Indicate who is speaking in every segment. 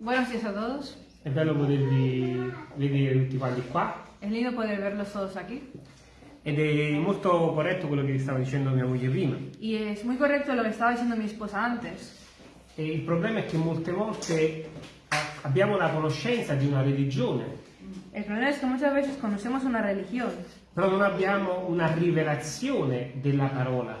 Speaker 1: Buenos días a todos.
Speaker 2: È bello potervi vedere tutti quanti qua
Speaker 1: Es lindo poder verlos todos aquí.
Speaker 2: ed è molto corretto quello che stava dicendo mia moglie prima.
Speaker 1: Y es muy correcto lo que estaba diciendo mi esposa antes.
Speaker 2: E il problema è che molte volte abbiamo la conoscenza di una religione,
Speaker 1: El problema es que muchas veces conocemos una religión,
Speaker 2: però non abbiamo una rivelazione della parola,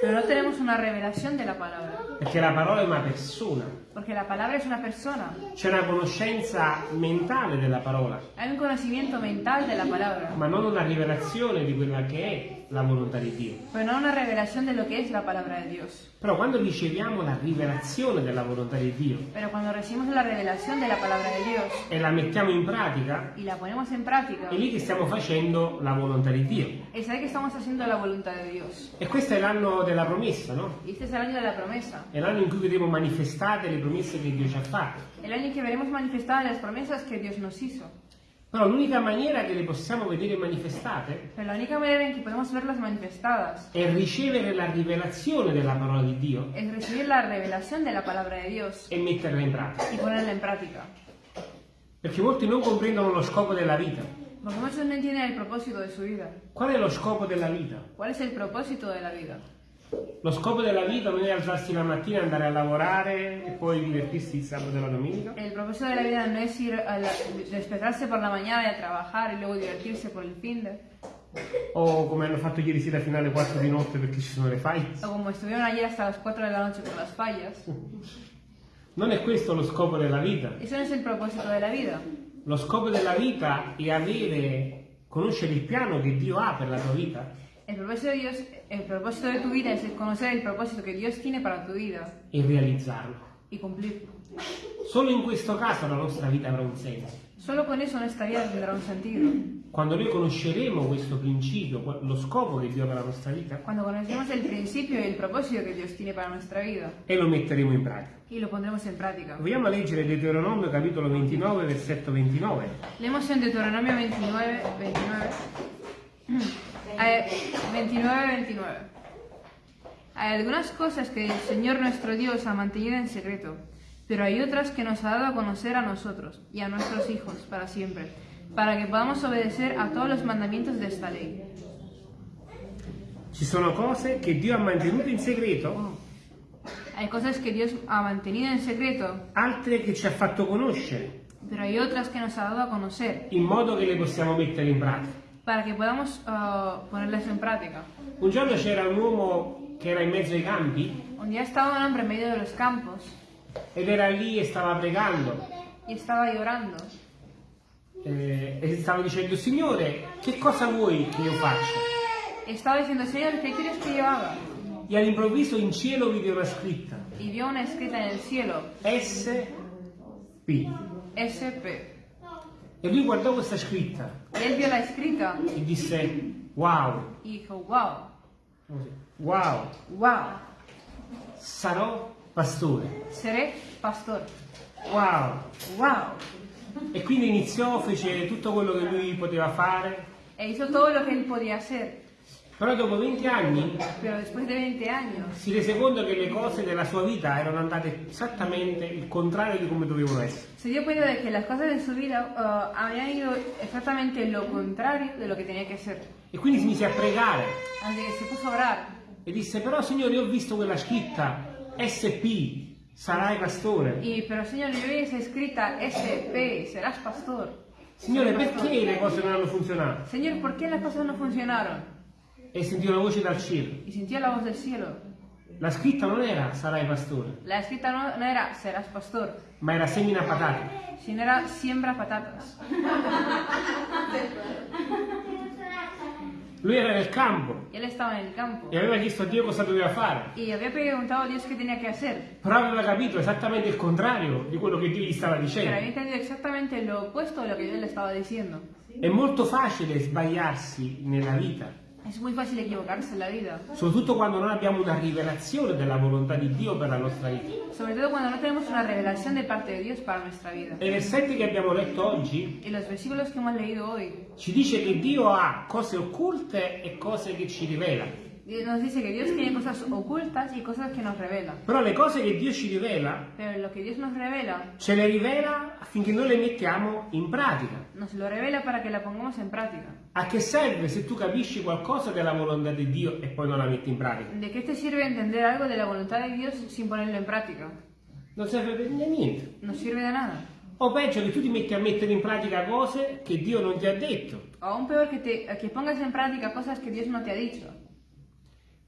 Speaker 1: pero no tenemos una revelación de la palabra.
Speaker 2: Perché la parola è una persona,
Speaker 1: Porque la palabra es una persona.
Speaker 2: c'è una conoscenza mentale della parola,
Speaker 1: Hay un conocimiento mental de la palabra,
Speaker 2: ma non una rivelazione di quella che è la volontà di Dio.
Speaker 1: pero no una revelación de lo que es la palabra de Dios.
Speaker 2: Però quando riceviamo la rivelazione della volontà di Dio
Speaker 1: Pero cuando recibimos la revelación de la palabra de Dios
Speaker 2: e la mettiamo in pratica,
Speaker 1: y la ponemos en práctica,
Speaker 2: è lì che stiamo facendo la volontà di Dio.
Speaker 1: es ahí que estamos haciendo la voluntad de Dios.
Speaker 2: E questo è l'anno della promessa, no?
Speaker 1: Este es el año de la promesa.
Speaker 2: È l'anno in cui vedremo manifestate le promesse che Dio ci ha fatto.
Speaker 1: El año que veremos manifestadas las promesas que Dios nos hizo.
Speaker 2: Però l'unica maniera che le possiamo vedere manifestate
Speaker 1: Pero la única manera en que podemos verlas manifestadas
Speaker 2: è ricevere la rivelazione della parola di Dio
Speaker 1: es recibir la revelación de la palabra de Dios
Speaker 2: e metterla in pratica.
Speaker 1: y ponerla en práctica.
Speaker 2: Perché molti non comprendono lo scopo della vita.
Speaker 1: Porque muchos no entienden el propósito de su vida.
Speaker 2: Qual è lo scopo della vita?
Speaker 1: ¿Cuál es el propósito de la vida?
Speaker 2: Lo scopo della vita non è alzarsi la mattina, andare a lavorare e poi divertirsi il sabato e la domenica.
Speaker 1: El propósito de la vida no es ir a la- despertarse por la mañana y a trabajar y luego divertirse por el fin de...
Speaker 2: O come hanno fatto ieri sera fino alle 4 di notte perché ci sono le file.
Speaker 1: O como estuvieron ayer hasta las 4 de la noche por las fallas.
Speaker 2: Non è questo lo scopo della vita.
Speaker 1: Eso no es el propósito de la vida.
Speaker 2: Lo scopo della vita è avere, conoscere il piano che Dio ha per la tua vita
Speaker 1: El propósito de Dios, el propósito de tu vida es conocer el propósito que Dios tiene para tu vida
Speaker 2: e realizzarlo.
Speaker 1: y cumplirlo.
Speaker 2: Solo in questo caso la nostra vita avrà un senso.
Speaker 1: Solo con eso nuestra vida tendrá un sentido.
Speaker 2: Quando noi conosceremo questo principio, lo scopo che Dio ha per la nostra vita,
Speaker 1: Cuando conocemos el principio y el propósito que Dios tiene para nuestra vida
Speaker 2: e lo metteremo in pratica.
Speaker 1: y lo pondremos en práctica.
Speaker 2: Vogliamo leggere Deuteronomio capitolo 29, versetto 29.
Speaker 1: Leemos en Deuteronomio 29, 29. Eh, 29, 29. Hay algunas cosas que el Señor nuestro Dios ha mantenido en secreto, pero hay otras que nos ha dado a conocer a nosotros y a nuestros hijos para siempre, para que podamos obedecer a todos los mandamientos de esta ley.
Speaker 2: Ci sono cose che Dio ha mantenuto in segreto,
Speaker 1: Hay cosas que Dios ha mantenido en secreto,
Speaker 2: altre che ci ha fatto conoscere,
Speaker 1: pero hay otras que nos ha dado a conocer,
Speaker 2: in modo che le possiamo mettere in pratica.
Speaker 1: Para que podamos ah, ponerlas en práctica.
Speaker 2: Un giorno c'era un uomo che era in mezzo ai campi
Speaker 1: Un día estaba un hombre en medio de los campos
Speaker 2: ed era lì e stava pregando
Speaker 1: y estaba llorando.
Speaker 2: eh, e stava dicendo Signore che cosa vuoi che io faccia?
Speaker 1: Estaba diciendo, Señor, ¿qué quieres que yo haga?
Speaker 2: E all'improvviso in cielo vide una scritta
Speaker 1: Y vio una escrita en el cielo,
Speaker 2: SP
Speaker 1: SP.
Speaker 2: E lui guardò questa scritta.
Speaker 1: Él vio la escrita
Speaker 2: e disse wow,
Speaker 1: dijo, wow,
Speaker 2: wow,
Speaker 1: wow,
Speaker 2: sarò pastore,
Speaker 1: seré pastor.
Speaker 2: wow.
Speaker 1: Wow.
Speaker 2: E quindi iniziò, fece tutto quello che lui poteva fare,
Speaker 1: E hizo todo lo que él podía hacer.
Speaker 2: Però dopo 20 anni
Speaker 1: de 20 años
Speaker 2: si rese conto che le cose della sua vita erano andate esattamente il contrario di come dovevano essere.
Speaker 1: se dio cuenta de que las cosas de su vida ah, habían ido exactamente lo contrario de lo que tenía que ser.
Speaker 2: E quindi si mise a pregare e disse, però Signore, io ho visto quella scritta SP, sarai pastore.
Speaker 1: pero Señor, yo vi esa escrita SP, serás pastor.
Speaker 2: Signore, perché le cose non hanno funzionato?
Speaker 1: Señor, ¿por qué las cosas no funcionaron?
Speaker 2: E sentì una voce dal cielo.
Speaker 1: Y sintió la voz del cielo.
Speaker 2: La scritta non era sarai pastore,
Speaker 1: La escrita no, no era serás pastor,
Speaker 2: ma era semina patate.
Speaker 1: sino era siembra patatas.
Speaker 2: Lui era nel campo
Speaker 1: campo
Speaker 2: e aveva chiesto a Dio cosa doveva fare,
Speaker 1: y había preguntado a Dios qué tenía que hacer,
Speaker 2: però aveva capito esattamente il contrario di quello che Dio gli stava
Speaker 1: pero había
Speaker 2: dicendo.
Speaker 1: entendido exactamente lo opuesto de lo que Dios le estaba diciendo.
Speaker 2: È molto facile sbagliarsi nella vita,
Speaker 1: Es muy fácil equivocarse en la vida,
Speaker 2: soprattutto quando non abbiamo una rivelazione della volontà di Dio per la nostra vita.
Speaker 1: sobre todo cuando no tenemos una revelación de parte de Dios para nuestra vida.
Speaker 2: E i versetti che abbiamo letto oggi
Speaker 1: Y los versículos que hemos leído hoy
Speaker 2: ci dice che Dio ha cose occulte e cose che ci rivela.
Speaker 1: Nos dice que Dios tiene cosas ocultas y cosas que nos revela.
Speaker 2: Però le cose che Dio ci rivela,
Speaker 1: Pero lo que Dios nos revela,
Speaker 2: ce le rivela affinché noi le mettiamo in pratica.
Speaker 1: nos lo revela para que la pongamos en práctica.
Speaker 2: A che serve se tu capisci qualcosa della volontà di Dio e poi non la metti in pratica?
Speaker 1: ¿De qué te sirve entender algo de la voluntad de Dios sin ponerlo en práctica?
Speaker 2: Non serve per niente.
Speaker 1: No sirve de nada.
Speaker 2: O peggio che tu ti metti a mettere in pratica cose che Dio non ti ha detto.
Speaker 1: O aún peor que, te, que pongas en práctica cosas que Dios no te ha dicho.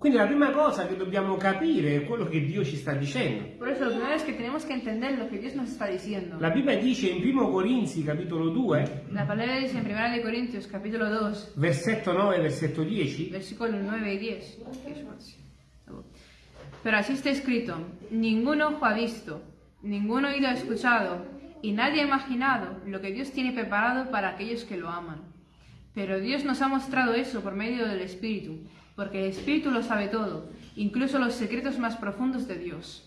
Speaker 2: Quindi la prima cosa che dobbiamo capire è quello che Dio ci sta dicendo.
Speaker 1: Por eso lo primero es que tenemos que entender lo que Dios nos está diciendo.
Speaker 2: La Bibbia dice in 1 Corinzi capitolo 2,
Speaker 1: La palabra dice en 1 de Corintios capítulo 2,
Speaker 2: versetto 9 e versetto 10,
Speaker 1: versículos 9 y 10. Pero así está escrito, ningún ojo ha visto, ningún oído ha escuchado, y nadie ha imaginado lo que Dios tiene preparado para aquellos que lo aman. Pero Dios nos ha mostrado eso por medio del Espíritu, porque el Espíritu lo sabe todo, incluso los secretos más profundos de Dios.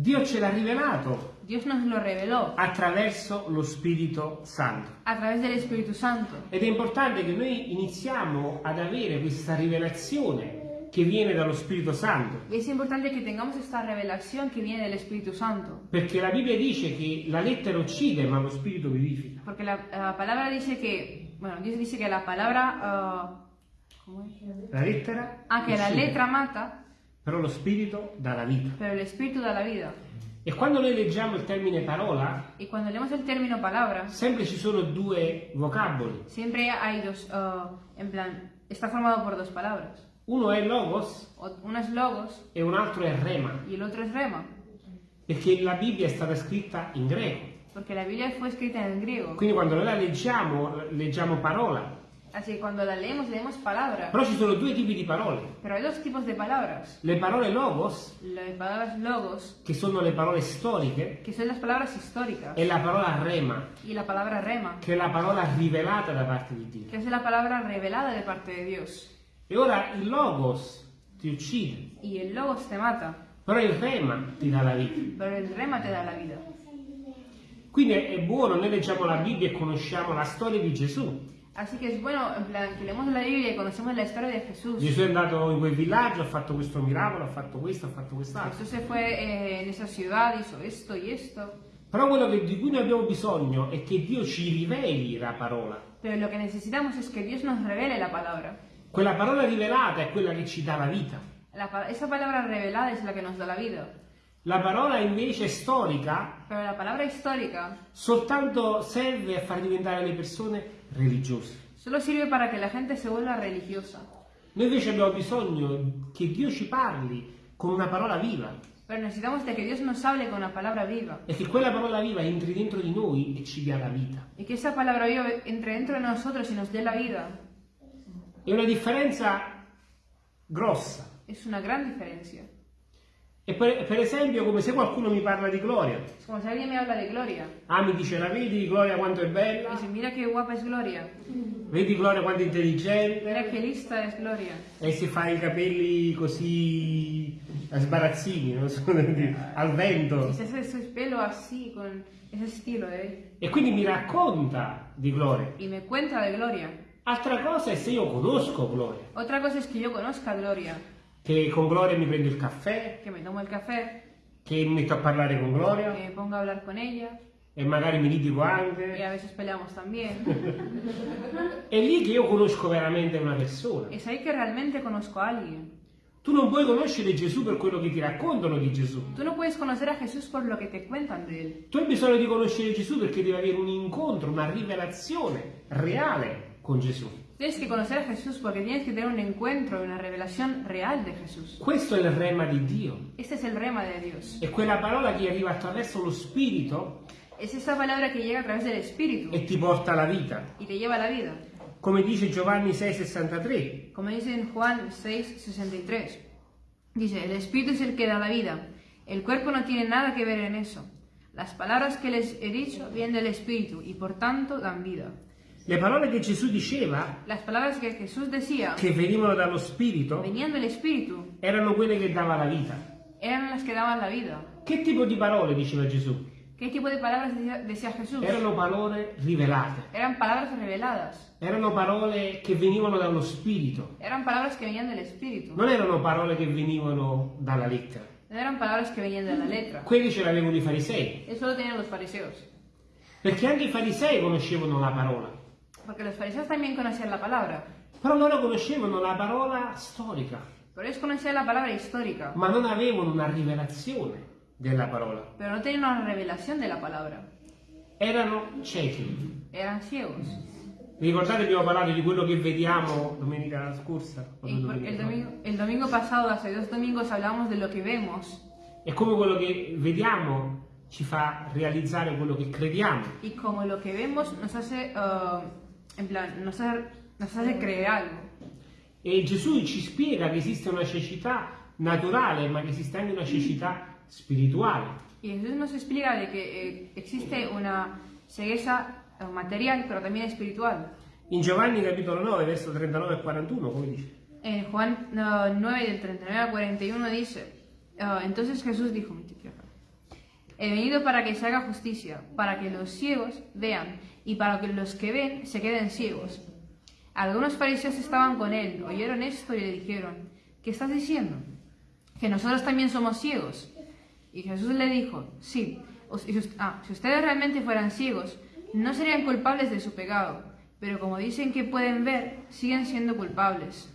Speaker 2: Dio ce l'ha rivelato
Speaker 1: Dios nos lo reveló
Speaker 2: attraverso lo Spirito Santo.
Speaker 1: a través del Espíritu Santo.
Speaker 2: Ed è importante che noi iniziamo ad avere questa rivelazione che viene dallo Spirito Santo.
Speaker 1: Y es importante que tengamos esta revelación que viene del Espíritu Santo,
Speaker 2: Perché la Bibbia dice che la lettera uccide, ma lo Spirito vivifica.
Speaker 1: porque la, la palabra dice que, bueno, Dios dice que la palabra, ah, ¿cómo es?
Speaker 2: La lettera
Speaker 1: Ah, que la letra mata,
Speaker 2: però lo Spirito dà la vita.
Speaker 1: pero el Espíritu da la vida.
Speaker 2: E quando noi leggiamo il termine parola,
Speaker 1: palabra,
Speaker 2: sempre ci sono due vocaboli.
Speaker 1: siempre hay dos, ah, en plan, está formado por dos palabras.
Speaker 2: Uno è logos
Speaker 1: Uno es logos
Speaker 2: e un altro è rema,
Speaker 1: rema,
Speaker 2: perché la Bibbia è stata scritta in greco.
Speaker 1: Porque la Biblia fue escrita en griego.
Speaker 2: Quindi quando noi la leggiamo, leggiamo parola.
Speaker 1: Así que cuando la leemos, leemos palabra.
Speaker 2: Però ci sono due tipi di parole.
Speaker 1: Pero hay dos tipos de palabras.
Speaker 2: Le parole logos,
Speaker 1: Las palabras logos,
Speaker 2: che sono le parole storiche,
Speaker 1: que son las palabras históricas,
Speaker 2: e la parola rema,
Speaker 1: y la palabra rema,
Speaker 2: che è la parola rivelata da parte di Dio.
Speaker 1: que es la palabra revelada de parte de Dios.
Speaker 2: E ora il logos ti uccide,
Speaker 1: Y el logos te mata,
Speaker 2: però il rema ti dà la vita.
Speaker 1: pero el rema te da la vida.
Speaker 2: Quindi è buono, noi leggiamo la Bibbia e conosciamo la storia di Gesù.
Speaker 1: Así que es bueno, en plan, que leemos la Biblia y conocemos la historia de Jesús.
Speaker 2: Gesù è andato in quel villaggio, ha fatto questo miracolo, ha fatto questo, ha fatto quest'altro.
Speaker 1: Jesús se fue eh, en esa ciudad, hizo esto y esto.
Speaker 2: Però quello che- di cui noi abbiamo bisogno è che Dio ci riveli la parola.
Speaker 1: Pero lo que necesitamos es que Dios nos revele la palabra.
Speaker 2: Quella parola rivelata è quella che ci dà la vita.
Speaker 1: La esa palabra revelada es la que nos da la vida.
Speaker 2: La parola invece storica
Speaker 1: histórica
Speaker 2: soltanto serve a far diventare le persone religiose.
Speaker 1: solo sirve para que la gente se vuelva religiosa.
Speaker 2: Noi invece abbiamo bisogno che Dio ci parli con una parola viva
Speaker 1: Pero necesitamos de que Dios nos hable con la palabra viva.
Speaker 2: e che quella parola viva entri dentro di noi e ci dia la vita.
Speaker 1: Y que esa palabra viva entre dentro de nosotros y nos dé la vida.
Speaker 2: È una differenza grossa.
Speaker 1: Es una gran diferencia.
Speaker 2: E per, per esempio come se qualcuno mi parla di Gloria.
Speaker 1: Es como si alguien me habla de Gloria.
Speaker 2: Ah, mi dice, la vedi Gloria quanto è bella?
Speaker 1: dice, mira qué guapa es Gloria.
Speaker 2: Vedi Gloria quanto è intelligente?
Speaker 1: Mira qué lista es Gloria.
Speaker 2: E si fa i capelli così a sbarazzini, non so come al vento.
Speaker 1: Y se hace su pelo así, con estilo de él.
Speaker 2: E quindi mi racconta di Gloria.
Speaker 1: Y me cuenta de Gloria.
Speaker 2: Altra cosa è se io conosco Gloria,
Speaker 1: Otra cosa es que yo conozca a Gloria.
Speaker 2: Che con Gloria mi prendo il caffè,
Speaker 1: Que me tomo el café.
Speaker 2: che mi metto a parlare con
Speaker 1: Que
Speaker 2: Gloria
Speaker 1: me ponga a hablar con ella.
Speaker 2: e magari mi litigo anche.
Speaker 1: a veces peleamos también.
Speaker 2: È lì che io conosco veramente una persona.
Speaker 1: Es ahí que realmente conozco a alguien.
Speaker 2: Tu non puoi conoscere Gesù per quello che ti raccontano di Gesù.
Speaker 1: Tú no puedes conocer a Jesús por lo que te cuentan de él.
Speaker 2: Tu hai bisogno di conoscere Gesù perché devi avere un incontro, una rivelazione reale con Gesù.
Speaker 1: Tienes que conocer a Jesús porque tienes que tener un encuentro, una revelación real de Jesús.
Speaker 2: Questo è il rema di Dio.
Speaker 1: Este es el rema de Dios.
Speaker 2: È quella parola che arriva attraverso lo Spirito
Speaker 1: Es esa palabra que llega a través del Espíritu
Speaker 2: e ti porta alla vita.
Speaker 1: y te lleva a la vida.
Speaker 2: Come dice Giovanni 6,63.
Speaker 1: Como dice en Juan 6, 63. Dice, el Espíritu es el que da la vida. El cuerpo no tiene nada que ver en eso. Las palabras que les he dicho vienen del Espíritu y por tanto dan vida.
Speaker 2: Le parole che Gesù diceva,
Speaker 1: Las palabras que Jesús decía
Speaker 2: che venivano dallo Spirito,
Speaker 1: venían del Espíritu,
Speaker 2: erano quelle che dava la vita.
Speaker 1: eran las que daban la vida.
Speaker 2: Che tipo di parole diceva Gesù?
Speaker 1: ¿Qué tipo de palabras decía, decía Jesús?
Speaker 2: Erano parole rivelate,
Speaker 1: Eran palabras reveladas.
Speaker 2: erano parole che venivano dallo Spirito,
Speaker 1: Eran palabras que venían del Espíritu.
Speaker 2: non erano parole che venivano dalla lettera.
Speaker 1: No eran palabras que venían de la letra.
Speaker 2: Quelli ce l'avevano i farisei,
Speaker 1: Eso lo tenían los fariseos.
Speaker 2: perché anche i farisei conoscevano la parola,
Speaker 1: Porque los fariseos también conocían la palabra.
Speaker 2: però loro conoscevano la parola storica,
Speaker 1: Pero ellos conocían la palabra histórica.
Speaker 2: ma non avevano una rivelazione della parola.
Speaker 1: Pero no tenían una revelación de la palabra.
Speaker 2: Erano ciechi.
Speaker 1: Eran ciegos.
Speaker 2: Vi ricordate abbiamo parlato di quello che vediamo domenica scorsa? Due
Speaker 1: el
Speaker 2: fa?
Speaker 1: domingo, el domingo pasado, hace dos domingos, hablamos de lo que vemos.
Speaker 2: E come quello che vediamo ci fa realizzare quello che crediamo.
Speaker 1: Y como lo que vemos nos hace, uh, en plan, nos hace, nos hace creer algo.
Speaker 2: E Gesù ci spiega che esiste una cecità naturale, ma che esiste anche una cecità spirituale.
Speaker 1: Y Jesús nos explica de que eh, existe una cegueza eh, material, pero también espiritual.
Speaker 2: In Giovanni capitolo 9, verso 39 e 41, come dice?
Speaker 1: En Juan uh, 9, del 39 al 41 dice, uh, entonces Jesús dijo, "Mi tío, acá, he venido para que se haga justicia, para que los ciegos vean y para que los que ven se queden ciegos. Algunos fariseos estaban con él, oyeron esto y le dijeron, ¿qué estás diciendo? ¿Que nosotros también somos ciegos? Y Jesús le dijo, sí, ah, si ustedes realmente fueran ciegos, no serían culpables de su pecado, pero como dicen que pueden ver, siguen siendo culpables.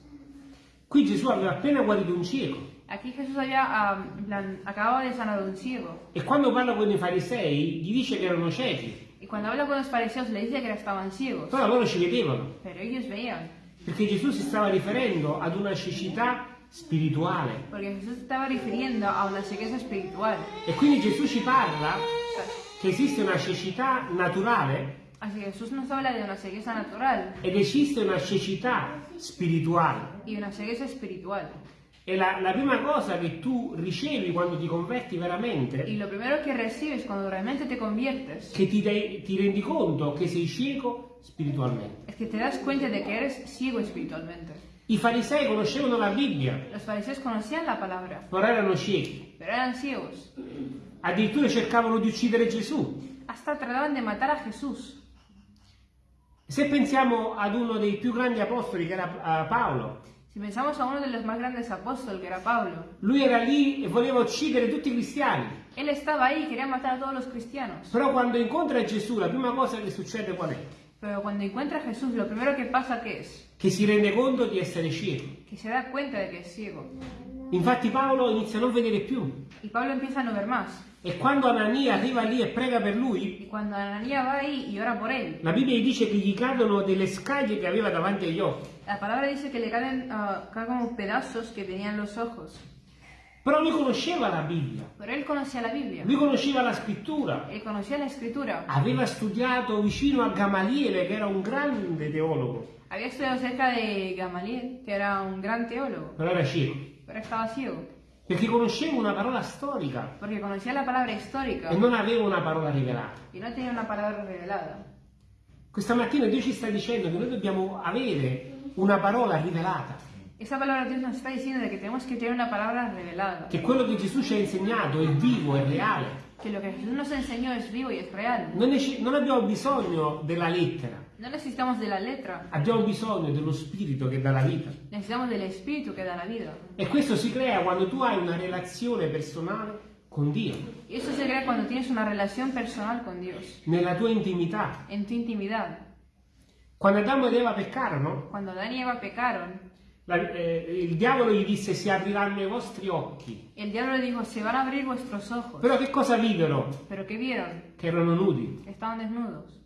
Speaker 2: Qui Gesù aveva appena guarito un cieco
Speaker 1: Aquí Jesús había, plan, acababa de sanar un ciego.
Speaker 2: e quando parla con i farisei gli dice che erano ciechi,
Speaker 1: Y cuando habla con los fariseos le dice que estaban ciegos.
Speaker 2: però loro ci vedevano,
Speaker 1: Pero ellos veían.
Speaker 2: perché Gesù si stava riferendo ad una cecità spirituale.
Speaker 1: Porque Jesús estaba refiriendo a una cegueza espiritual.
Speaker 2: E quindi Gesù ci parla che esiste una cecità naturale
Speaker 1: Así que Jesús nos habla de una cegueza natural
Speaker 2: ed esiste una cecità spirituale.
Speaker 1: y una cegueza espiritual.
Speaker 2: E la, la prima cosa che tu ricevi quando ti converti
Speaker 1: Y
Speaker 2: veramente,
Speaker 1: lo primero que recibes cuando realmente te conviertes
Speaker 2: che ti, dai- ti rendi conto che sei cieco spiritualmente.
Speaker 1: es que te das cuenta de que eres ciego espiritualmente.
Speaker 2: I farisei conoscevano la Bibbia,
Speaker 1: Los fariseos conocían la palabra,
Speaker 2: però erano ciechi.
Speaker 1: pero eran ciegos.
Speaker 2: Addirittura cercavano di uccidere Gesù.
Speaker 1: Hasta trataban de matar a Jesús.
Speaker 2: Se pensiamo ad uno dei più grandi apostoli che era eh, Paolo,
Speaker 1: Si pensamos a uno de los más grandes apóstoles, que era Pablo,
Speaker 2: lui era lì e voleva uccidere tutti i cristiani.
Speaker 1: él estaba ahí quería matar a todos los cristianos.
Speaker 2: Però quando incontra Gesù, la prima cosa che succede qual è?
Speaker 1: Pero cuando encuentra a Jesús, lo primero que pasa que es
Speaker 2: Che si rende conto di essere cieco.
Speaker 1: que se da cuenta de que es ciego.
Speaker 2: Infatti Paolo inizia a non vedere più.
Speaker 1: Y Pablo empieza a no ver más.
Speaker 2: E quando Anania arriva lì e prega per lui, la Bibbia dice che gli cadono delle scaglie che aveva davanti agli occhi.
Speaker 1: La palabra dice que le caen, ah, caen como pedazos que tenían los ojos.
Speaker 2: Però lui conosceva la Bibbia,
Speaker 1: Pero él conocía la Biblia,
Speaker 2: lui conosceva la scrittura,
Speaker 1: él conocía la escritura,
Speaker 2: aveva studiato vicino a Gamaliele che era un grande teologo,
Speaker 1: había estudiado cerca de Gamaliel, que era un gran teólogo,
Speaker 2: però era cieco,
Speaker 1: pero estaba ciego,
Speaker 2: perché conosceva una parola storica.
Speaker 1: Porque conocía la palabra histórica.
Speaker 2: E non aveva una parola rivelata.
Speaker 1: y no tenía una palabra revelada.
Speaker 2: Questa mattina Dio ci sta dicendo che noi dobbiamo avere una parola rivelata,
Speaker 1: Esa palabra Dios nos está diciendo de que tenemos que tener una palabra revelada,
Speaker 2: che quello che Gesù ci ha insegnato è vivo, è reale.
Speaker 1: que lo que Jesús nos enseñó es vivo y es real.
Speaker 2: Non, non abbiamo bisogno della lettera,
Speaker 1: No necesitamos de la letra,
Speaker 2: abbiamo bisogno dello spirito che dà la vita.
Speaker 1: necesitamos del Espíritu que da la vida.
Speaker 2: E questo si crea quando tu hai una relazione personale con Dio,
Speaker 1: eso se crea cuando tienes una relación personal con Dios,
Speaker 2: nella tua intimità.
Speaker 1: en tu intimidad.
Speaker 2: Quando Adamo ed Eva peccarono,
Speaker 1: Cuando Adán y Eva pecaron,
Speaker 2: la- eh, il diavolo gli disse si apriranno i vostri occhi.
Speaker 1: el diablo le dijo, se van a abrir vuestros ojos.
Speaker 2: Però che cosa videro?
Speaker 1: Pero ¿qué vieron?
Speaker 2: Che erano nudi.
Speaker 1: Estaban desnudos.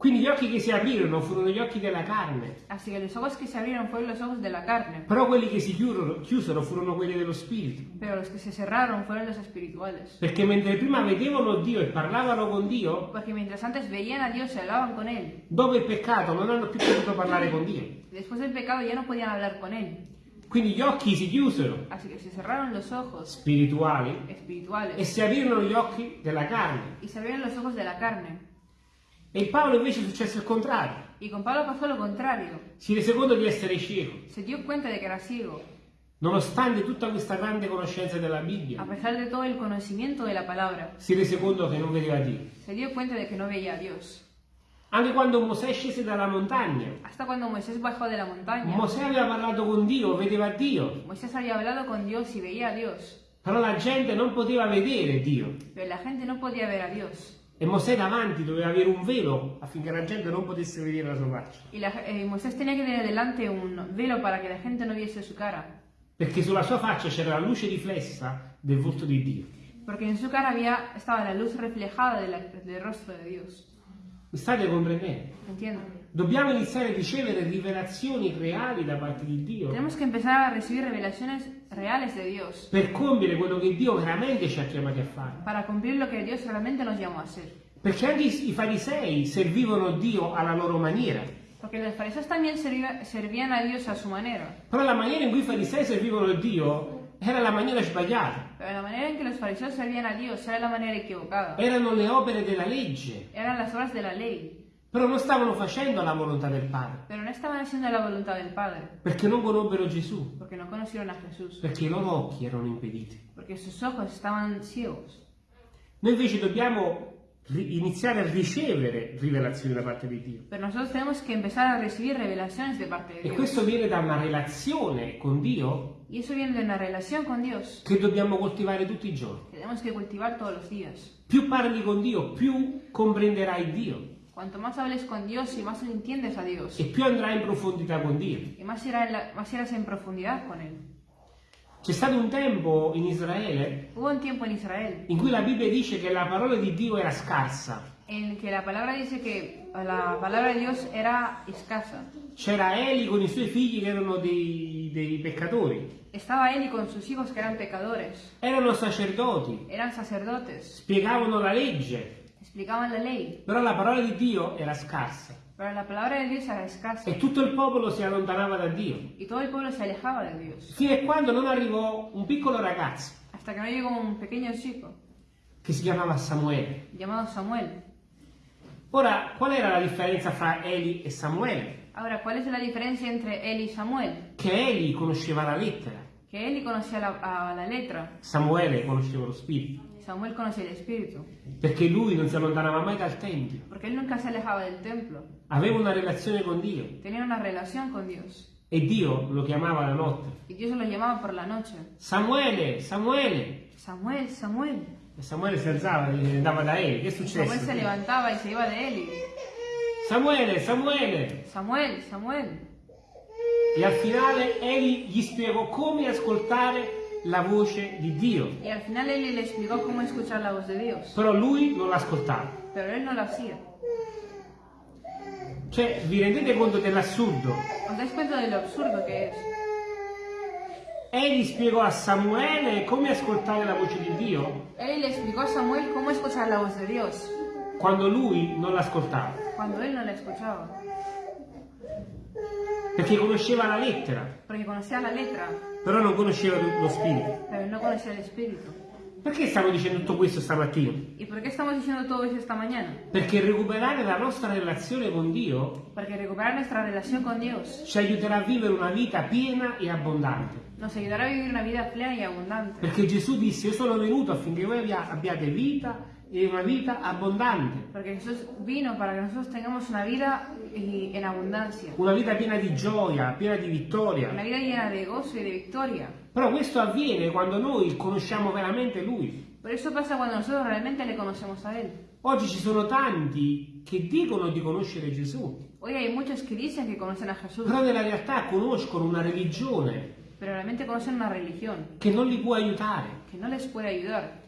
Speaker 2: Quindi gli occhi che si aprirono furono gli occhi della carne,
Speaker 1: Así que los ojos que se abrieron fueron los ojos de la carne,
Speaker 2: però quelli che si chiusero, chiusero furono quelli dello spirito.
Speaker 1: pero los que se cerraron fueron los espirituales.
Speaker 2: Perché mentre prima vedevano Dio e parlavano con Dio,
Speaker 1: Porque mientras antes veían a Dios y hablaban con Él,
Speaker 2: dopo il peccato non hanno più potuto parlare con Dio.
Speaker 1: después del pecado ya no podían hablar con Él.
Speaker 2: Quindi gli occhi si chiusero,
Speaker 1: Así que se cerraron los ojos
Speaker 2: spirituali, e
Speaker 1: espirituales
Speaker 2: si aprirono gli occhi della carne.
Speaker 1: y se abrieron los ojos de la carne.
Speaker 2: E in Paolo invece successe il contrario.
Speaker 1: Y con Pablo pasó lo contrario.
Speaker 2: Si rese conto di essere cieco.
Speaker 1: Se dio cuenta de que era ciego.
Speaker 2: nonostante tutta questa grande conoscenza della
Speaker 1: a
Speaker 2: Bibbia,
Speaker 1: pesar de todo el conocimiento de la palabra,
Speaker 2: si rese conto che non vedeva Dio.
Speaker 1: se dio cuenta de que no veía a Dios.
Speaker 2: Anche quando Mosè scese dalla montagna,
Speaker 1: Hasta cuando Moisés bajó de la montaña,
Speaker 2: Mosè aveva parlato con Dio, vedeva Dio,
Speaker 1: Moisés había hablado con Dios y veía a Dios,
Speaker 2: però la gente non poteva vedere Dio.
Speaker 1: pero la gente no podía ver a Dios.
Speaker 2: E Mosè davanti doveva avere un velo affinché la gente non potesse vedere la sua faccia.
Speaker 1: Y la- eh, Moisés tenía que tener delante un velo para que la gente no viese su cara,
Speaker 2: Perché sulla sua faccia c'era la luce riflessa del volto di Dio.
Speaker 1: porque en su cara había, estaba la luz reflejada de la- del rostro de Dios.
Speaker 2: Mi state comprendendo?
Speaker 1: ¿Entiendo?
Speaker 2: Dobbiamo iniziare a ricevere rivelazioni reali da parte di Dio
Speaker 1: Tenemos que empezar a recibir revelaciones reales de Dios
Speaker 2: per compiere quello che Dio veramente ci ha chiamati a fare.
Speaker 1: para cumplir lo que Dios realmente nos llamó a hacer.
Speaker 2: Perché anche i i farisei servivano Dio alla loro maniera.
Speaker 1: Porque los fariseos también servía- servían a Dios a su manera,
Speaker 2: Però la maniera in cui i farisei servivano Dio era la maniera sbagliata.
Speaker 1: pero la manera en que los fariseos servían a Dios era la manera equivocada.
Speaker 2: Erano le opere della legge,
Speaker 1: Eran las obras de la ley,
Speaker 2: però non stavano facendo la volontà del Padre.
Speaker 1: pero no estaban haciendo la voluntad del Padre,
Speaker 2: Perché non conobbero Gesù.
Speaker 1: porque no conocieron a Jesús,
Speaker 2: Perché i loro occhi erano impediti.
Speaker 1: porque sus ojos estaban ciegos.
Speaker 2: Noi invece dobbiamo iniziare a ricevere rivelazioni da parte di Dio.
Speaker 1: Pero nosotros tenemos que empezar a recibir revelaciones de parte de
Speaker 2: E
Speaker 1: Dios.
Speaker 2: questo viene da una relazione con Dio
Speaker 1: Y eso viene de una relación con Dios
Speaker 2: che dobbiamo coltivare tutti i giorni.
Speaker 1: que tenemos que cultivar todos los días.
Speaker 2: Più parli con Dio, più comprenderai Dio
Speaker 1: Cuanto más hables con Dios y más entiendes a Dios,
Speaker 2: e più andrai in profondità con Dio.
Speaker 1: y más, irá en la- más irás en profundidad con Él.
Speaker 2: C'è stato un tempo in Israele
Speaker 1: Hubo un tiempo en Israel
Speaker 2: in cui la Bibbia dice che la parola di Dio era scarsa.
Speaker 1: en que la palabra dice que la palabra de Dios era escasa.
Speaker 2: C'era Eli con i suoi figli che erano dei, dei peccatori.
Speaker 1: Estaba Eli con sus hijos que eran pecadores,
Speaker 2: Erano sacerdoti,
Speaker 1: eran sacerdotes,
Speaker 2: spiegavano la legge,
Speaker 1: explicaban la ley,
Speaker 2: però la parola di Dio era scarsa.
Speaker 1: pero la palabra de Dios era escasa
Speaker 2: E tutto il popolo si allontanava da Dio.
Speaker 1: y todo el pueblo se alejaba de Dios.
Speaker 2: Fino a quando non arrivò un piccolo ragazzo
Speaker 1: Hasta que no llegó un pequeño chico
Speaker 2: che si chiamava Samuele.
Speaker 1: llamado Samuel.
Speaker 2: Ora, qual era la differenza fra Eli e Samuele?
Speaker 1: Ahora, ¿cuál es la diferencia entre él y Samuel?
Speaker 2: Che Eli conosceva la lettera,
Speaker 1: Que Eli conocía la, a la letra,
Speaker 2: Samuele conosceva lo spirito,
Speaker 1: Samuel conocía el espíritu,
Speaker 2: perché lui non si allontanava mai dal Tempio,
Speaker 1: porque él nunca se alejaba del templo,
Speaker 2: aveva una relazione con Dio
Speaker 1: tenía una relación con Dios
Speaker 2: e Dio lo chiamava la notte.
Speaker 1: y Dios lo llamaba por la noche.
Speaker 2: Samuele, Samuele!
Speaker 1: Samuel, Samuel.
Speaker 2: E Samuele si alzava e andava da Eli. Che è
Speaker 1: Y Samuel se
Speaker 2: successo?
Speaker 1: levantaba y se iba de Eli.
Speaker 2: Samuele, Samuele!
Speaker 1: Samuel, Samuel.
Speaker 2: E al finale Eli gli spiegò come ascoltare la voce di Dio.
Speaker 1: Y al final Eli le explicó cómo escuchar la voz de Dios,
Speaker 2: Però lui non l'ascoltava.
Speaker 1: pero él no lo hacía.
Speaker 2: Cioè, vi rendete conto dell'assurdo?
Speaker 1: ¿Os dais cuenta de lo absurdo que es?
Speaker 2: Egli spiegò a Samuele come ascoltare la voce di Dio
Speaker 1: Eli le explicó a Samuel cómo escuchar la voz de Dios,
Speaker 2: quando lui non l'ascoltava,
Speaker 1: cuando él no la escuchaba,
Speaker 2: perché conosceva la lettera,
Speaker 1: porque conocía la letra,
Speaker 2: però non conosceva lo spirito.
Speaker 1: pero no conocía el espíritu.
Speaker 2: Perché stiamo dicendo tutto questo stamattina?
Speaker 1: ¿Y por qué estamos diciendo todo eso esta mañana?
Speaker 2: Perché recuperare la nostra relazione con Dio
Speaker 1: Porque recuperar nuestra relación con Dios
Speaker 2: ci aiuterà a vivere una vita piena e abbondante.
Speaker 1: nos ayudará a vivir una vida plena y abundante.
Speaker 2: Perché Gesù disse, io sono venuto affinché voi abbia- abbiate vita e una vita abbondante,
Speaker 1: Porque Jesús vino para que nosotros tengamos una vida y- en abundancia,
Speaker 2: una vita piena di gioia, piena di
Speaker 1: una
Speaker 2: vittoria.
Speaker 1: vida llena de gozo y de victoria.
Speaker 2: Però questo avviene quando noi conosciamo veramente Lui.
Speaker 1: Pero eso pasa cuando nosotros realmente le conocemos a Él.
Speaker 2: Oggi ci sono tanti che dicono di conoscere Gesù,
Speaker 1: Hoy hay muchos que dicen que conocen a Jesús,
Speaker 2: però nella realtà conoscono una religione
Speaker 1: pero realmente conocen una religión
Speaker 2: che non li può aiutare.
Speaker 1: que no les puede ayudar.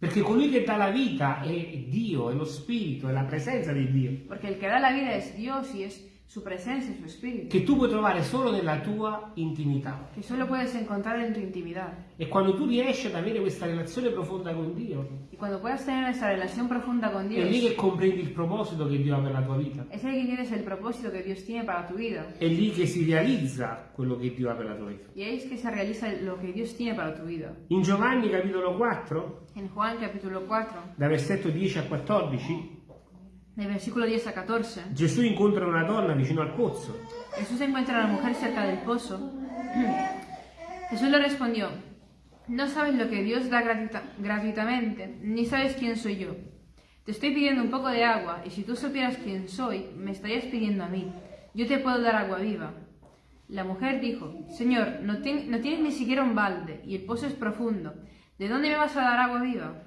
Speaker 2: Perché colui che dà la vita è Dio, è lo Spirito, è la presenza di Dio,
Speaker 1: Porque el que da la vida es Dios y es su presencia, su espíritu,
Speaker 2: che tu puoi trovare solo nella tua intimità.
Speaker 1: que solo puedes encontrar en tu intimidad.
Speaker 2: E quando tu riesci ad avere questa relazione profonda con Dio,
Speaker 1: Y cuando puedas tener esa relación profunda con
Speaker 2: è lì
Speaker 1: Dios,
Speaker 2: che comprendi il proposito che Dio ha per la tua vita.
Speaker 1: es ahí que tienes el propósito que Dios tiene para tu vida.
Speaker 2: È lì che si realizza quello che Dio ha per la tua vita.
Speaker 1: Y ahí es que se realiza lo que Dios tiene para tu vida.
Speaker 2: In Giovanni capitolo 4,
Speaker 1: En Juan capítulo 4,
Speaker 2: da versetto 10 a 14,
Speaker 1: del versículo 10 a 14,
Speaker 2: Gesù incontra una donna vicino al pozzo
Speaker 1: Jesús encuentra a la mujer cerca del pozo Jesús le respondió, no sabes lo que Dios da gratuita- gratuitamente, ni sabes quién soy yo. Te estoy pidiendo un poco de agua, y si tú supieras quién soy, me estarías pidiendo a mí. Yo te puedo dar agua viva. La mujer dijo, Señor, no, no tienes ni siquiera un balde, y el pozo es profundo. ¿De dónde me vas a dar agua viva?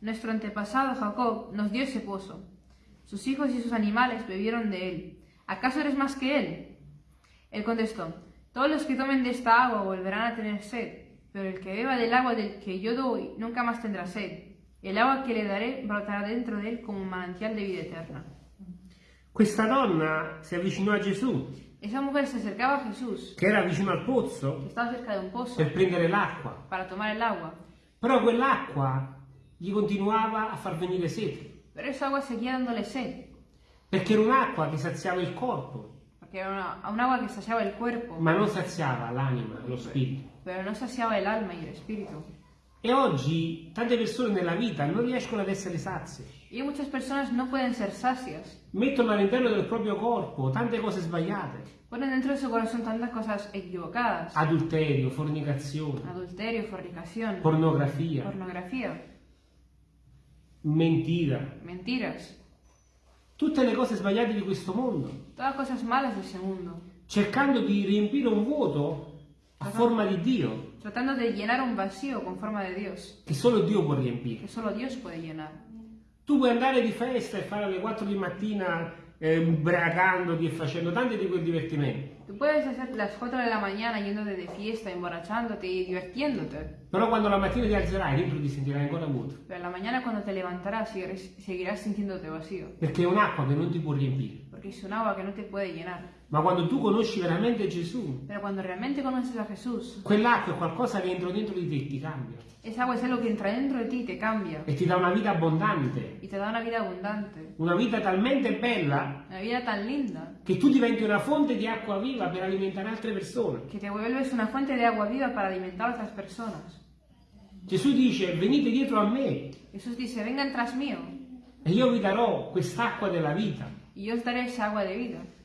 Speaker 1: Nuestro antepasado Jacob nos dio ese pozo. Sus hijos y sus animales bebieron de él. ¿Acaso eres más que él? Él contestó, todos los que tomen de esta agua volverán a tener sed, pero el que beba del agua del que yo doy nunca más tendrá sed. El agua que le daré brotará dentro de él como un manantial de vida eterna.
Speaker 2: Questa donna si avvicinò a Gesù,
Speaker 1: Esa mujer se acercaba a Jesús,
Speaker 2: che era vicino al
Speaker 1: que
Speaker 2: pozzo,
Speaker 1: estaba cerca de un pozo,
Speaker 2: per prendere l'acqua.
Speaker 1: para tomar el agua,
Speaker 2: Però quell'acqua gli continuava a far venire sete,
Speaker 1: pero esa agua seguía dándole sed,
Speaker 2: perché era un'acqua che saziava il corpo,
Speaker 1: porque era una, un agua que saciaba el cuerpo,
Speaker 2: ma non saziava l'anima, lo spirito.
Speaker 1: pero no saciaba el alma y el espíritu.
Speaker 2: E oggi tante persone nella vita non riescono ad essere sazie.
Speaker 1: Y muchas personas no pueden ser sacias,
Speaker 2: Mettono all'interno del proprio corpo tante cose sbagliate.
Speaker 1: ponen dentro de su corazón tantas cosas equivocadas,
Speaker 2: Adulterio, fornicazione,
Speaker 1: adulterio, fornicación,
Speaker 2: pornografia,
Speaker 1: pornografía,
Speaker 2: mentira.
Speaker 1: mentiras,
Speaker 2: Tutte le cose sbagliate di questo mondo.
Speaker 1: todas cosas malas de ese mundo,
Speaker 2: Cercando di riempire un vuoto a forma di Dio,
Speaker 1: tratando de llenar un vacío con forma de Dios,
Speaker 2: che solo Dio può riempire.
Speaker 1: que solo Dios puede llenar.
Speaker 2: Tu puoi andare di festa e fare alle 4 di mattina eh, ubriacandoti e facendo tanti di quei divertimenti.
Speaker 1: Tú puedes hacer las 4 de la mañana yéndote de fiesta, emborrachándote y divirtiéndote,
Speaker 2: Però quando la mattina ti alzerai, dentro ti sentirai ancora vuoto.
Speaker 1: pero la mañana cuando te levantarás seguirás sintiéndote vacío,
Speaker 2: Perché è un'acqua che non ti può riempire.
Speaker 1: Agua que no te puede llenar.
Speaker 2: Ma quando tu conosci veramente Gesù,
Speaker 1: Pero cuando realmente conoces a Jesús,
Speaker 2: quell'acqua è qualcosa che entra dentro di te e ti cambia.
Speaker 1: esa agua es algo que entra dentro de ti y te cambia,
Speaker 2: E ti dà una vita abbondante.
Speaker 1: y te da una vida abundante,
Speaker 2: Una vita talmente bella
Speaker 1: una vida tan linda,
Speaker 2: che tu diventi una fonte di acqua viva per alimentare altre persone.
Speaker 1: que te vuelves una fuente de agua viva para alimentar a otras personas.
Speaker 2: Gesù dice venite dietro a me
Speaker 1: Jesús dice, vengan tras mío,
Speaker 2: e io vi darò quest'acqua della vita.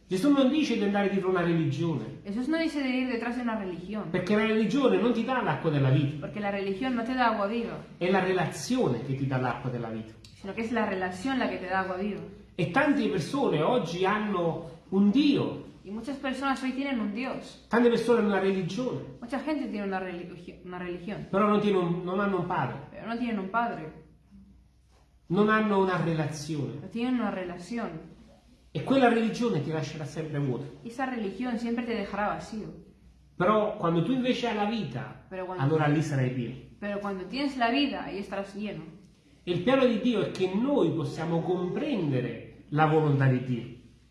Speaker 2: Gesù non dice di andare dietro una religione,
Speaker 1: Jesús no dice de ir detrás de una religión,
Speaker 2: perché la religione non ti dà l'acqua della vita,
Speaker 1: porque la religión no te da agua viva,
Speaker 2: è la relazione che ti dà l'acqua della vita.
Speaker 1: sino que es la relación la que te da agua viva.
Speaker 2: E tante persone oggi hanno un Dio,
Speaker 1: Y muchas personas hoy tienen un Dios,
Speaker 2: tante persone hanno una religione,
Speaker 1: mucha gente tiene una, religi- una religión,
Speaker 2: però non, un- non hanno un padre,
Speaker 1: pero no tienen un padre,
Speaker 2: non hanno una relazione.
Speaker 1: no tienen una relación.
Speaker 2: E quella religione ti lascerà sempre vuota.
Speaker 1: Esa religión siempre te dejará vacío.
Speaker 2: Però quando tu invece hai la vita,
Speaker 1: Però quando-
Speaker 2: allora lì sarai pieno.
Speaker 1: Pero cuando tienes la vida, ahí estarás lleno.
Speaker 2: E il piano di Dio è che noi possiamo comprendere la volontà di Dio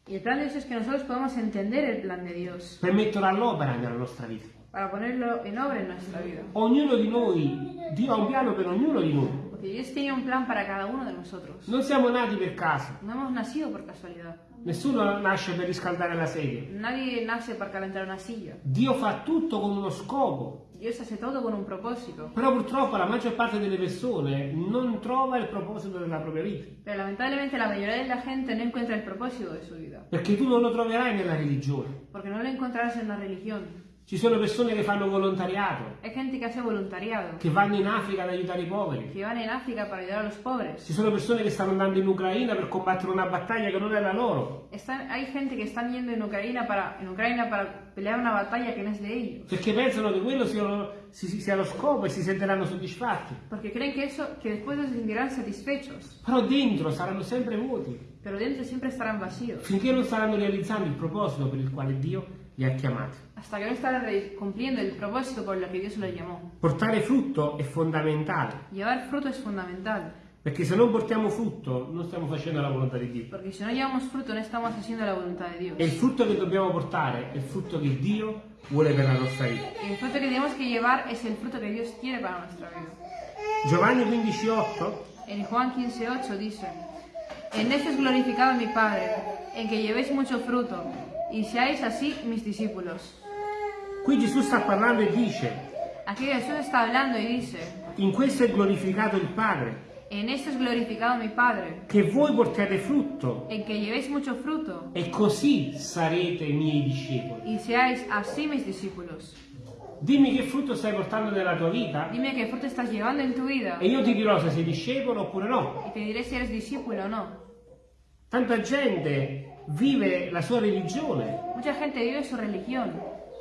Speaker 1: Y el plan de Dios es que nosotros podamos entender el plan de Dios
Speaker 2: per metterlo all'opera nella nostra vita.
Speaker 1: para ponerlo en obra en nuestra vida.
Speaker 2: Ognuno di noi, Dio ha un piano per ognuno di noi.
Speaker 1: Dios tiene un plan para cada uno de nosotros.
Speaker 2: Non siamo nati per caso.
Speaker 1: No hemos nacido por casualidad.
Speaker 2: Nessuno nasce per riscaldare la sedia.
Speaker 1: Nadie nace para calentar una silla.
Speaker 2: Dio fa tutto con uno scopo.
Speaker 1: Dios hace todo con un propósito.
Speaker 2: Però purtroppo la maggior parte delle persone non trova il proposito della propria vita.
Speaker 1: Pero lamentablemente la mayoría de la gente no encuentra el propósito de su vida.
Speaker 2: Perché tu non lo troverai nella religione.
Speaker 1: Porque no lo encontrarás en una religión.
Speaker 2: Ci sono persone che fanno volontariato,
Speaker 1: Hay gente que hace voluntariado,
Speaker 2: che vanno in Africa ad aiutare i poveri.
Speaker 1: que van en África para ayudar a los pobres.
Speaker 2: Ci sono persone che stanno andando in Ucraina per combattere una battaglia che non è la loro.
Speaker 1: Están, hay gente que están yendo en Ucrania, para, en Ucrania para pelear una batalla que no es de ellos.
Speaker 2: Perché pensano che quello sia sia lo scopo e si sentiranno soddisfatti.
Speaker 1: Porque creen que eso, que después se sentirán satisfechos.
Speaker 2: Però dentro saranno sempre vuoti,
Speaker 1: Pero dentro siempre estarán vacíos.
Speaker 2: finché non staranno realizzando il proposito per il quale Dio li ha chiamati.
Speaker 1: Hasta que no re- cumpliendo el propósito por lo que Dios los llamó.
Speaker 2: Portare frutto è fondamentale,
Speaker 1: Llevar fruto es fundamental.
Speaker 2: perché se non portiamo frutto non stiamo facendo la volontà di Dio.
Speaker 1: Porque si no llevamos fruto, no estamos haciendo la voluntad de Dios.
Speaker 2: E il frutto che dobbiamo portare è il frutto che Dio vuole per la nostra vita.
Speaker 1: El fruto que tenemos que llevar es el fruto que Dios quiere para nuestra vida.
Speaker 2: Giovanni 15,8
Speaker 1: En Juan 15:8 dice, En esto es glorificado mi Padre, en que llevéis mucho fruto, y seáis así mis discípulos.
Speaker 2: Qui Gesù sta parlando e dice,
Speaker 1: Aquí Jesús está hablando y dice,
Speaker 2: in questo è glorificato il Padre,
Speaker 1: En esto es glorificado mi Padre,
Speaker 2: che voi portiate frutto
Speaker 1: en que llevéis mucho fruto,
Speaker 2: e così sarete miei discepoli.
Speaker 1: y seáis así mis discípulos.
Speaker 2: Dimmi che frutto stai portando nella tua vita
Speaker 1: Dime qué fruto estás llevando en tu vida
Speaker 2: e io ti dirò se sei discepolo oppure no.
Speaker 1: y te diré si eres discípulo o no.
Speaker 2: Tanta gente vive la sua religione,
Speaker 1: Mucha gente vive su religión,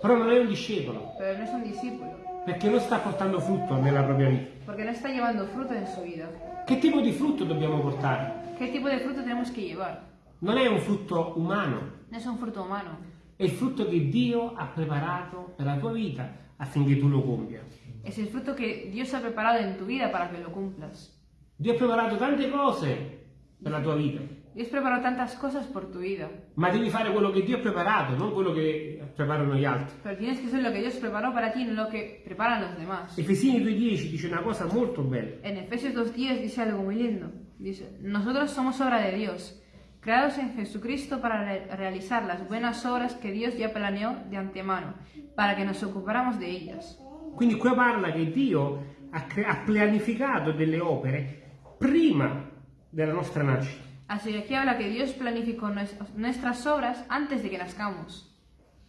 Speaker 2: però non è un discepolo,
Speaker 1: pero no es un discípulo,
Speaker 2: perché non sta portando frutto nella propria vita.
Speaker 1: porque no está llevando fruto en su vida.
Speaker 2: Che tipo di frutto dobbiamo portare?
Speaker 1: ¿Qué tipo de fruto tenemos que llevar?
Speaker 2: Non è un frutto umano,
Speaker 1: No es un fruto humano,
Speaker 2: è il frutto che Dio ha preparato per la tua vita affinché tu lo compia.
Speaker 1: es el fruto que Dios ha preparado en tu vida para que lo cumplas.
Speaker 2: Dio ha preparato tante cose per la tua vita,
Speaker 1: Dios preparó tantas cosas por tu vida,
Speaker 2: ma devi fare quello che Dio ha preparato, non quello che preparano gli altri.
Speaker 1: pero tienes que hacer lo que Dios preparó para ti, no lo que preparan los demás.
Speaker 2: Efesini 2.10 dice una cosa molto bella.
Speaker 1: En Efesios 2.10 dice algo muy lindo. Dice, nosotros somos obra de Dios, creados en Jesucristo para re- realizar las buenas obras que Dios ya planeó de antemano, para que nos ocupáramos de ellas.
Speaker 2: Quindi qua parla che Dio ha, ha delle opere prima della nostra nascita.
Speaker 1: Así que aquí habla que Dios planificó nues- nuestras obras antes de que nazcamos,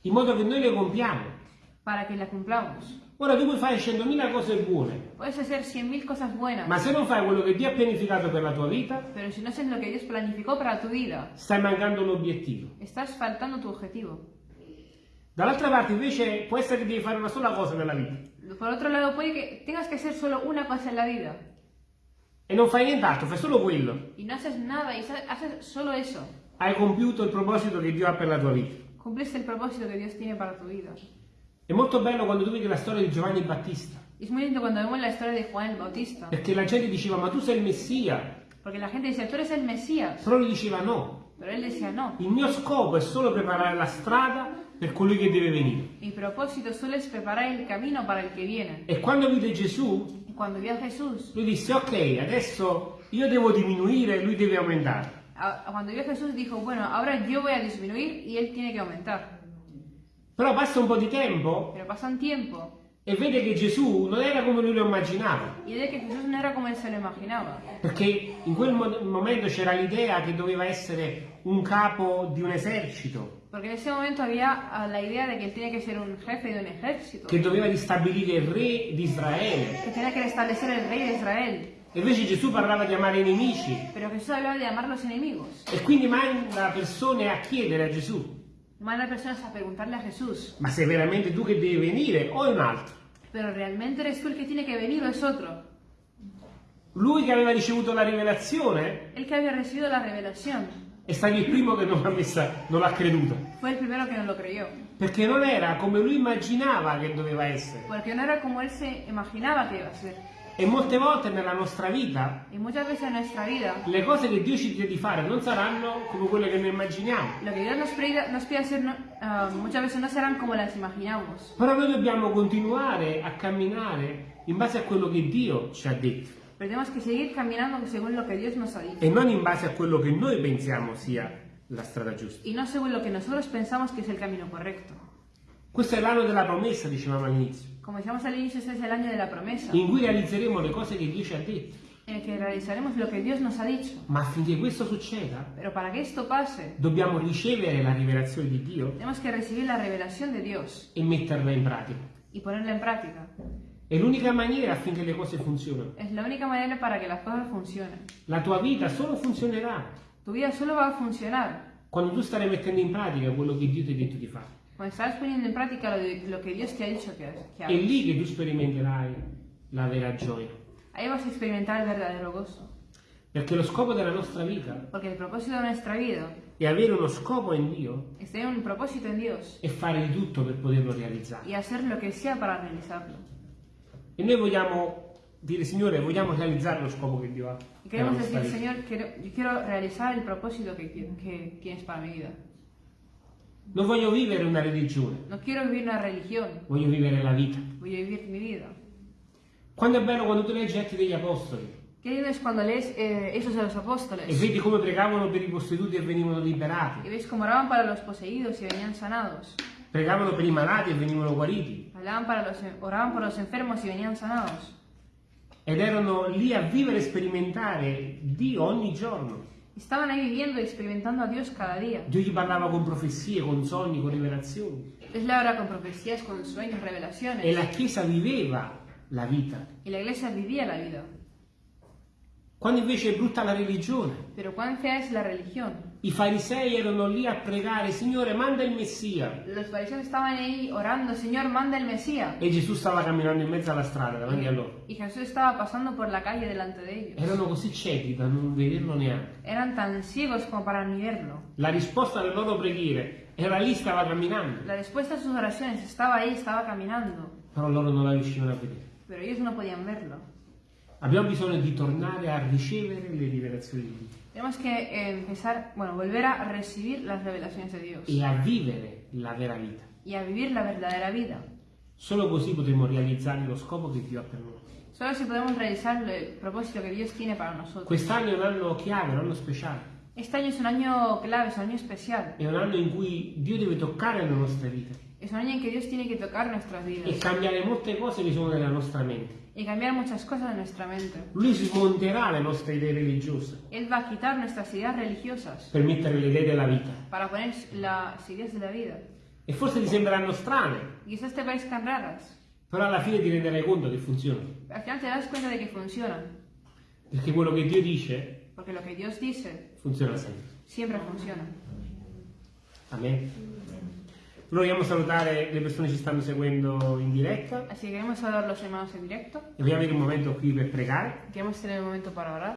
Speaker 2: in modo che noi le compiamo.
Speaker 1: para que las cumplamos.
Speaker 2: Ora tu puoi fare 100.000 cose buone,
Speaker 1: Puedes hacer 100.000 cosas buenas,
Speaker 2: ma se non fai quello che Dio ha pianificato per la tua vita,
Speaker 1: pero si no haces lo que Dios planificó para tu vida,
Speaker 2: stai mancando l'obiettivo.
Speaker 1: estás faltando tu objetivo.
Speaker 2: Dall'altra parte invece può essere che devi fare una sola cosa nella vita
Speaker 1: Por otro lado, puede que tengas que hacer solo una cosa en la vida
Speaker 2: e non fai nient'altro, fai solo quello.
Speaker 1: y no haces nada y haces solo eso.
Speaker 2: Hai compiuto il proposito che Dio ha per la tua vita.
Speaker 1: Cumpliste el propósito que Dios tiene para tu vida.
Speaker 2: È molto bello quando tu vedi la storia di Giovanni Battista,
Speaker 1: es muy lindo cuando vemos la historia de Juan el Bautista,
Speaker 2: perché la gente diceva ma tu sei il Messia,
Speaker 1: porque la gente dice, tú eres el Mesías,
Speaker 2: però lui diceva no,
Speaker 1: pero él decía, no,
Speaker 2: il mio scopo è solo preparare la strada per colui che deve venire.
Speaker 1: mi propósito solo es preparar el camino para el que viene.
Speaker 2: E quando vide Gesù,
Speaker 1: Y cuando vio a Jesús,
Speaker 2: lui disse ok, adesso io devo diminuire e lui deve aumentare.
Speaker 1: a- cuando vio a Jesús dijo, bueno, ahora yo voy a disminuir y él tiene que aumentar.
Speaker 2: Però passa un po' di tempo
Speaker 1: Pero pasa un tiempo
Speaker 2: e vede che Gesù non era come lui lo immaginava,
Speaker 1: y ve que Jesús no era como él se lo imaginaba.
Speaker 2: perché in quel mo- momento c'era l'idea che doveva essere un capo di un esercito,
Speaker 1: Porque en ese momento había ah, la idea de que él tiene que ser un jefe de un ejército,
Speaker 2: che doveva ristabilire il re di Israele.
Speaker 1: que tenía que restablecer el rey de Israel.
Speaker 2: E invece Gesù parlava di amare i nemici
Speaker 1: Pero Jesús hablaba de amar los enemigos.
Speaker 2: e quindi manda persone a chiedere a Gesù,
Speaker 1: Manda personas a preguntarle a Jesús,
Speaker 2: ma sei veramente tu che devi venire o è un altro?
Speaker 1: pero ¿realmente eres tú el que tiene que venir o es otro?
Speaker 2: Lui che aveva ricevuto la rivelazione
Speaker 1: El que había recibido la revelación
Speaker 2: è stato il primo che non l'ha, messa, non l'ha creduto,
Speaker 1: fue el primero que no lo creyó,
Speaker 2: perché non era come lui immaginava che doveva essere.
Speaker 1: porque no era como él se imaginaba que iba a ser.
Speaker 2: E molte volte nella nostra vita
Speaker 1: vida,
Speaker 2: le cose che Dio ci chiede di fare non saranno come quelle che noi immaginiamo.
Speaker 1: lo que Dios nos pide, nos pide hacer ah, muchas veces no serán como las imaginamos.
Speaker 2: Però noi dobbiamo continuare a camminare in base a quello che Dio ci ha detto
Speaker 1: Pero tenemos que seguir caminando según lo que Dios nos ha dicho.
Speaker 2: e non in base a quello che noi pensiamo sia la strada giusta.
Speaker 1: Y no según lo que nosotros pensamos que es el camino correcto.
Speaker 2: Questo è l'anno della promessa, dicevamo all'inizio,
Speaker 1: Como decíamos al inicio, este es el año de la promesa,
Speaker 2: in cui realizzeremo le cose che Dio ci ha detto.
Speaker 1: en el que realizaremos lo que Dios nos ha dicho.
Speaker 2: Ma affinché questo succeda,
Speaker 1: Pero para que esto pase,
Speaker 2: dobbiamo ricevere la rivelazione di Dio
Speaker 1: tenemos que recibir la revelación de Dios
Speaker 2: e metterla in pratica.
Speaker 1: y ponerla en práctica.
Speaker 2: È l'unica maniera affinché le cose funzionino.
Speaker 1: Es la única manera para que las cosas funcionen.
Speaker 2: La tua vita solo funzionerà
Speaker 1: Tu vida solo va a funcionar
Speaker 2: quando tu starai mettendo in pratica quello che Dio ti ha detto di fare.
Speaker 1: cuando estás poniendo en práctica lo, de- lo que Dios te ha dicho que, que
Speaker 2: È lì che tu sperimenterai la vera gioia.
Speaker 1: Ahí vas a experimentar el verdadero gozo.
Speaker 2: Perché lo scopo della nostra vita
Speaker 1: Porque el propósito de nuestra vida
Speaker 2: è avere uno scopo in Dio
Speaker 1: es tener un propósito en Dios
Speaker 2: e fare di tutto per poterlo realizzare.
Speaker 1: y hacer lo que sea para realizarlo.
Speaker 2: E noi vogliamo dire, Signore, vogliamo realizzare lo scopo che Dio ha.
Speaker 1: Queremos decir,
Speaker 2: vita.
Speaker 1: Señor, quiero, yo quiero realizar el propósito que, que tienes para mi vida.
Speaker 2: Non voglio vivere una religione,
Speaker 1: No quiero vivir una religión,
Speaker 2: voglio vivere la vita.
Speaker 1: a vivir mi vida.
Speaker 2: Quando è bello quando tu leggi Atti degli Apostoli
Speaker 1: Qué lindo es cuando lees eh, Hechos de los
Speaker 2: e vedi come pregavano per i posseduti e venivano liberati,
Speaker 1: ves cómo oraban para los poseídos y venían sanados.
Speaker 2: Pregavano per i malati e venivano guariti,
Speaker 1: Hablaban para los, enfermos y venían sanados.
Speaker 2: ed erano lì a vivere e sperimentare Dio ogni giorno.
Speaker 1: Estaban ahí viviendo y experimentando a Dios cada día.
Speaker 2: Dio gli parlava con profezie, con sogni, con rivelazioni.
Speaker 1: Dios le con profecías, con sueños, revelaciones.
Speaker 2: E la Chiesa viveva la vita.
Speaker 1: Y la iglesia vivía la vida.
Speaker 2: Quando invece è brutta la religione,
Speaker 1: Pero cuán fea es la religión.
Speaker 2: I farisei erano lì a pregare, Signore, manda il Messia.
Speaker 1: Los fariseos estaban ahí orando, Señor, manda el Mesías.
Speaker 2: E Gesù stava camminando in mezzo alla strada davanti a loro.
Speaker 1: Y Jesús estaba pasando por la calle delante de ellos.
Speaker 2: Erano così ciechi da non vederlo neanche.
Speaker 1: Eran tan ciegos como para ni verlo.
Speaker 2: La risposta alle loro preghiere era lì, stava camminando,
Speaker 1: La respuesta a sus oraciones estaba ahí, estaba caminando.
Speaker 2: però loro non la riuscivano a vedere.
Speaker 1: Pero ellos no podían verlo.
Speaker 2: Abbiamo bisogno di tornare a ricevere le rivelazioni di Dio
Speaker 1: Tenemos que eh, empezar, bueno, volver a recibir las revelaciones de Dios
Speaker 2: e a vivere la vera vita.
Speaker 1: y a vivir la verdadera vida.
Speaker 2: Solo così potremo realizzare lo scopo che Dio ha per noi.
Speaker 1: Solo así podemos realizar el propósito que Dios tiene para nosotros.
Speaker 2: Quest'anno è un anno chiave, un anno speciale.
Speaker 1: Este año es un año clave, es un año especial.
Speaker 2: È un anno in cui Dio deve toccare le nostre vite
Speaker 1: Es un año en que Dios tiene que tocar nuestras
Speaker 2: e
Speaker 1: vidas
Speaker 2: cambiare molte cose che sono nella nostra mente.
Speaker 1: Y cambiar muchas cosas en nuestra mente.
Speaker 2: Lui smonterà le nostre idee religiose
Speaker 1: Él va a quitar nuestras ideas religiosas
Speaker 2: per mettere le idee della vita.
Speaker 1: para poner las ideas de la vida.
Speaker 2: E forse ti sembreranno strane,
Speaker 1: Quizás te parezcan raras,
Speaker 2: però alla fine ti renderai conto che funzionano.
Speaker 1: al final te das cuenta de que funcionan.
Speaker 2: Perché quello che Dio dice
Speaker 1: Porque lo que Dios dice
Speaker 2: funziona sempre.
Speaker 1: siempre funciona.
Speaker 2: Amen. Noi vogliamo salutare le persone che ci stanno seguendo in diretta
Speaker 1: Así que queremos saludar a los hermanos en directo.
Speaker 2: e vogliamo avere un momento qui per pregare.
Speaker 1: Queremos tener un momento para orar.